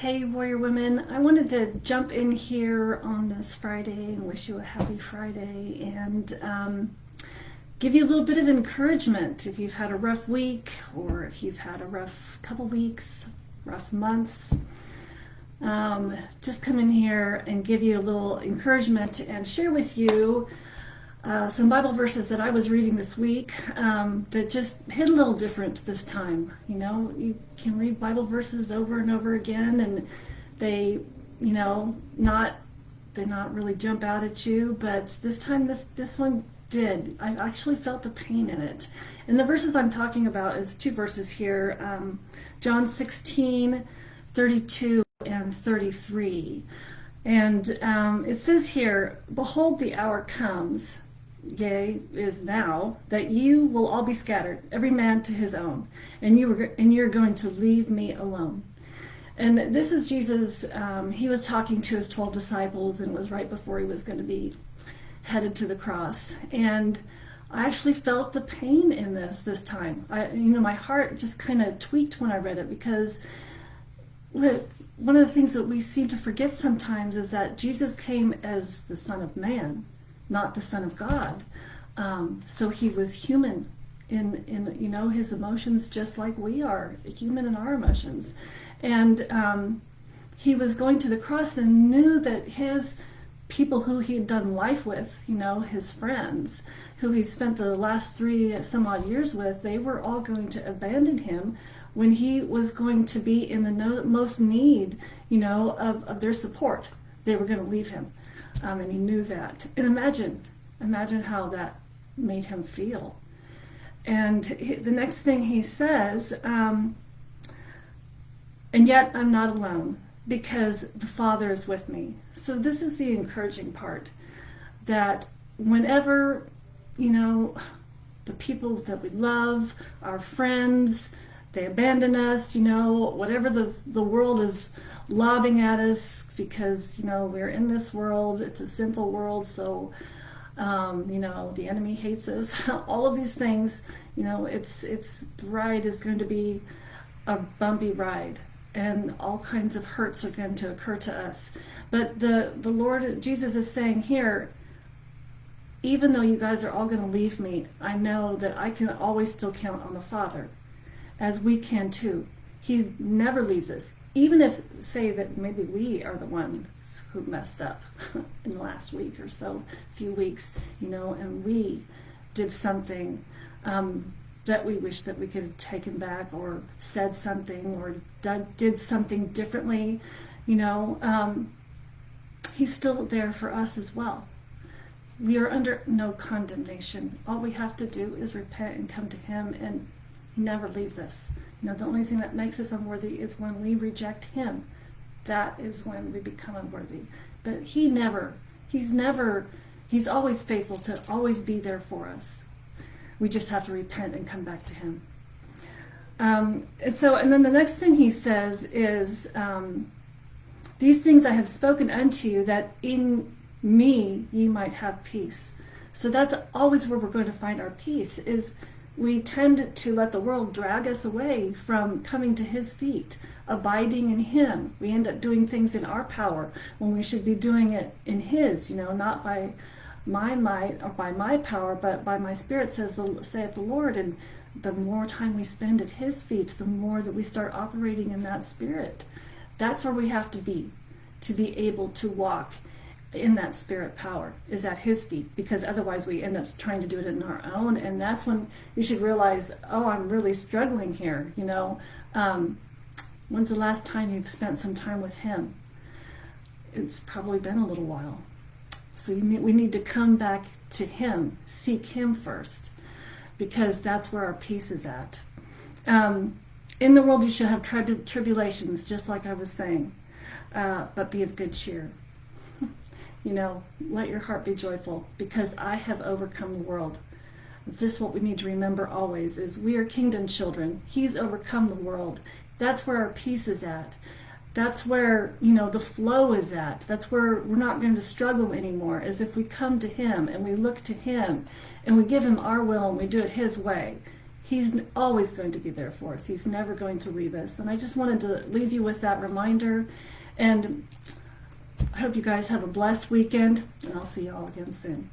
Hey, Warrior Women. I wanted to jump in here on this Friday and wish you a happy Friday and um, give you a little bit of encouragement if you've had a rough week or if you've had a rough couple weeks, rough months. Um, just come in here and give you a little encouragement and share with you uh, some Bible verses that I was reading this week um, that just hit a little different this time. You know, you can read Bible verses over and over again, and they, you know, not they not really jump out at you, but this time this this one did. I actually felt the pain in it. And the verses I'm talking about is two verses here, um, John 16, 32 and 33. And um, it says here, Behold, the hour comes yea, is now, that you will all be scattered, every man to his own, and you were, and you're going to leave me alone. And this is Jesus. Um, he was talking to his twelve disciples, and was right before he was going to be headed to the cross. And I actually felt the pain in this this time. I, you know, my heart just kind of tweaked when I read it because one of the things that we seem to forget sometimes is that Jesus came as the Son of Man not the Son of God. Um, so he was human in, in, you know, his emotions just like we are, human in our emotions. And um, he was going to the cross and knew that his people who he had done life with, you know, his friends, who he spent the last three some odd years with, they were all going to abandon him when he was going to be in the no, most need, you know, of, of their support. They were going to leave him um, and he knew that. And imagine, imagine how that made him feel. And he, the next thing he says, um, and yet I'm not alone because the Father is with me. So this is the encouraging part that whenever, you know, the people that we love, our friends, they abandon us, you know, whatever the, the world is lobbing at us because you know we're in this world it's a sinful world so um, you know the enemy hates us. All of these things you know it's it's ride is going to be a bumpy ride and all kinds of hurts are going to occur to us. But the the lord jesus is saying here even though you guys are all going to leave me i know that i can always still count on the father as we can too. He never leaves us even if say that maybe we are the ones who messed up in the last week or so, few weeks, you know, and we did something um, that we wish that we could have taken back or said something or did something differently, you know, um, he's still there for us as well. We are under no condemnation. All we have to do is repent and come to him and he never leaves us. You know, the only thing that makes us unworthy is when we reject him. That is when we become unworthy. But he never, he's never, he's always faithful to always be there for us. We just have to repent and come back to him. Um, so, and then the next thing he says is, um, these things I have spoken unto you, that in me ye might have peace. So that's always where we're going to find our peace, is we tend to let the world drag us away from coming to his feet, abiding in him. We end up doing things in our power when we should be doing it in his, you know, not by my might or by my power, but by my spirit, says the, saith the Lord. And the more time we spend at his feet, the more that we start operating in that spirit. That's where we have to be, to be able to walk in that spirit power is at his feet because otherwise we end up trying to do it in our own. And that's when you should realize oh i'm really struggling here you know? Um, when's the last time you've spent some time with him? It's probably been a little while. So need, we need to come back to him seek him first because that's where our peace is at. Um, in the world you shall have trib tribulations just like i was saying. Uh, but be of good cheer you know, let your heart be joyful because I have overcome the world. It's just what we need to remember always is we are kingdom children. He's overcome the world. That's where our peace is at. That's where, you know, the flow is at. That's where we're not going to struggle anymore, is if we come to him and we look to him and we give him our will and we do it his way. He's always going to be there for us. He's never going to leave us. And I just wanted to leave you with that reminder. And hope you guys have a blessed weekend, and I'll see you all again soon.